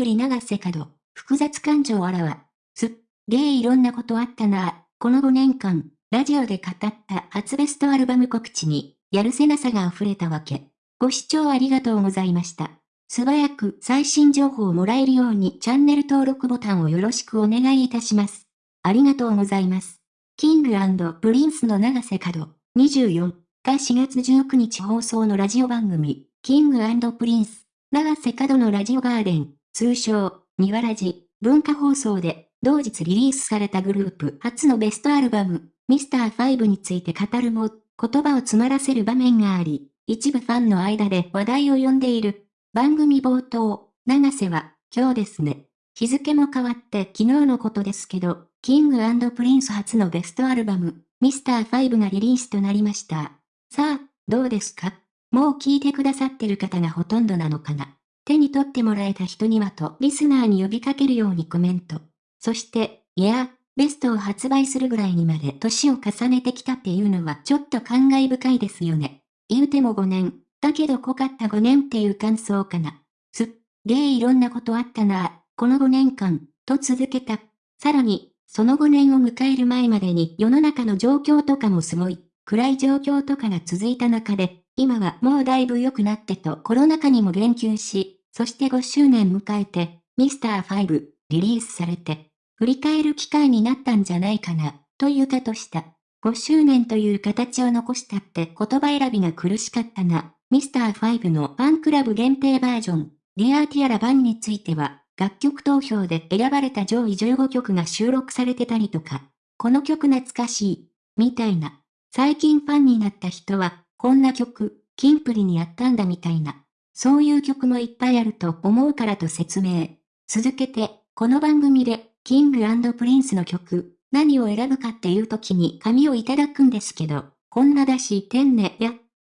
プリ永瀬角、複雑感情あらわ。すっげーいろんなことあったなこの5年間、ラジオで語った初ベストアルバム告知に、やるせなさが溢れたわけ。ご視聴ありがとうございました。素早く最新情報をもらえるようにチャンネル登録ボタンをよろしくお願いいたします。ありがとうございます。 King & Princeの永瀬角24が4月19日放送のラジオ番組、 King Prince、永瀬角の Radio GARDEN、通称、ニワラジ、文化放送で同日リリースされたグループ初のベストアルバム、ミスター5について語るも、言葉を詰まらせる場面があり、一部ファンの間で話題を呼んでいる。番組冒頭、永瀬は、今日ですね。日付も変わって昨日のことですけど、 King & Prince初のベストアルバム、ミスター5がリリースとなりました。さあ、どうですか？もう聞いてくださってる方がほとんどなのかな？手に取ってもらえた人にはとリスナーに呼びかけるようにコメント。そして、いや、ベストを発売するぐらいにまで年を重ねてきたっていうのはちょっと感慨深いですよね。言うても5年、だけど濃かった5年っていう感想かな。すっげーいろんなことあったなこの5年間、と続けた。さらに、その5年を迎える前までに世の中の状況とかもすごい、暗い状況とかが続いた中で、今はもうだいぶ良くなってとコロナ禍にも言及し、そして5周年迎えて、ミスター5、リリースされて、振り返る機会になったんじゃないかな、というかとした。5周年という形を残したって言葉選びが苦しかったな。ミスター5のファンクラブ限定バージョン、ディアーティアラ版については、楽曲投票で選ばれた上位15曲が収録されてたりとか、この曲懐かしい、みたいな。最近ファンになった人は、こんな曲、キンプリにやったんだみたいな。そういう曲もいっぱいあると思うからと説明。続けて、この番組でキングプリンスの曲、何を選ぶかっていう時に紙をいただくんですけど、こんなだし、天ね、や、っ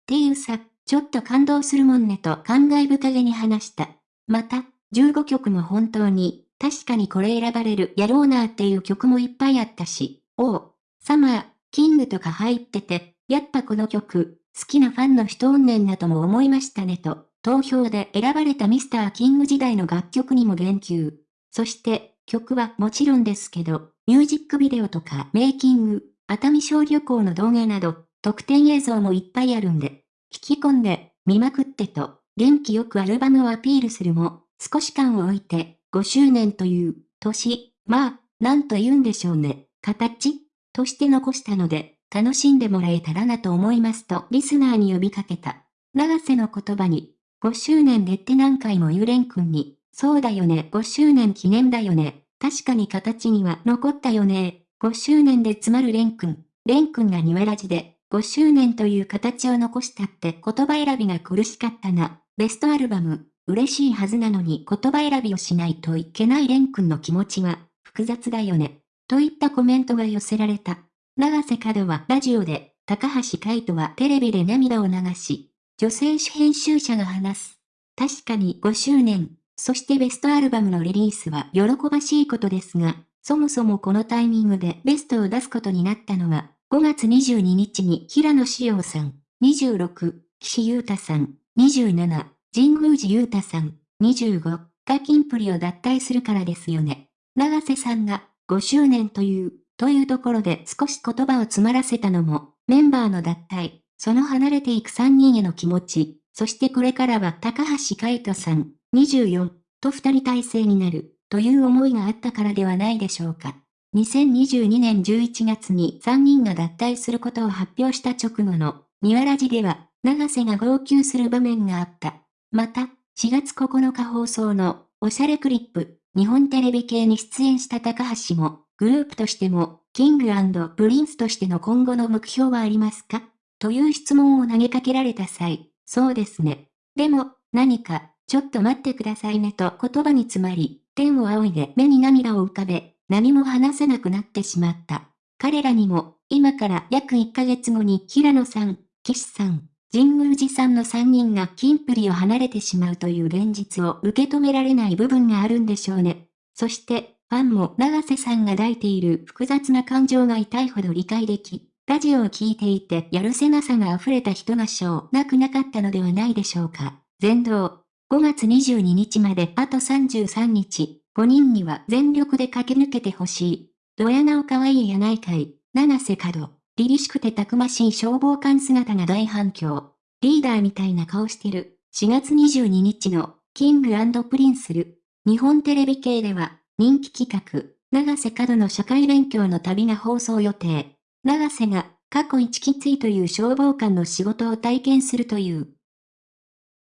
ていうさ、ちょっと感動するもんねと感慨深げに話した。また、15曲も本当に、確かにこれ選ばれるやろうなっていう曲もいっぱいあったし、おう、サマー、キングとか入ってて、やっぱこの曲、好きなファンの人おんねんなとも思いましたねと、投票で選ばれたミスターキング時代の楽曲にも言及。そして、曲はもちろんですけど、ミュージックビデオとかメイキング、熱海小旅行の動画など、特典映像もいっぱいあるんで、聞き込んで、見まくってと、元気よくアルバムをアピールするも、少し間を置いて、5周年という、年、まあ、なんと言うんでしょうね、形として残したので、楽しんでもらえたらなと思いますと、リスナーに呼びかけた。長瀬の言葉に、5周年でって何回も言うレン君に、そうだよね、5周年記念だよね、確かに形には残ったよね。5周年で詰まるレン君。レン君がニワラジで、5周年という形を残したって言葉選びが苦しかったな。ベストアルバム、嬉しいはずなのに言葉選びをしないといけないレン君の気持ちは、複雑だよね。といったコメントが寄せられた。長瀬角はラジオで、高橋海人はテレビで涙を流し、女性誌編集者が話す。確かに5周年、そしてベストアルバムのリリースは喜ばしいことですが、そもそもこのタイミングでベストを出すことになったのは、5月22日に平野志陽さん、26、岸優太さん、27、神宮寺優太さん、25がキンプリを脱退するからですよね。長瀬さんが5周年という、というところで少し言葉を詰まらせたのも、メンバーの脱退、その離れていく3人への気持ち、そしてこれからは高橋海人さん、24と二人体制になるという思いがあったからではないでしょうか。2022年11月に3人が脱退することを発表した直後の、ニワラジでは、永瀬が号泣する場面があった。また、4月9日放送の、おしゃれクリップ、日本テレビ系に出演した高橋も、グループとしても、 King & Princeとしての今後の目標はありますか？という質問を投げかけられた際、そうですね。でも、何か、ちょっと待ってくださいねと言葉に詰まり、天を仰いで目に涙を浮かべ、何も話せなくなってしまった。彼らにも、今から約1ヶ月後に平野さん、岸さん、神宮寺さんの3人がキンプリを離れてしまうという現実を受け止められない部分があるんでしょうね。そして、ファンも長瀬さんが抱いている複雑な感情が痛いほど理解でき、ラジオを聴いていてやるせなさが溢れた人が少なくなかったのではないでしょうか。全道5月22日まであと33日、5人には全力で駆け抜けてほしい。ドヤ顔可愛いやないかい、永瀬角。凛々しくてたくましい消防官姿が大反響。リーダーみたいな顔してる。4月22日の、 King & Princeる。日本テレビ系では、人気企画、永瀬角の社会勉強の旅が放送予定。永瀬が、過去一きついという消防官の仕事を体験するという。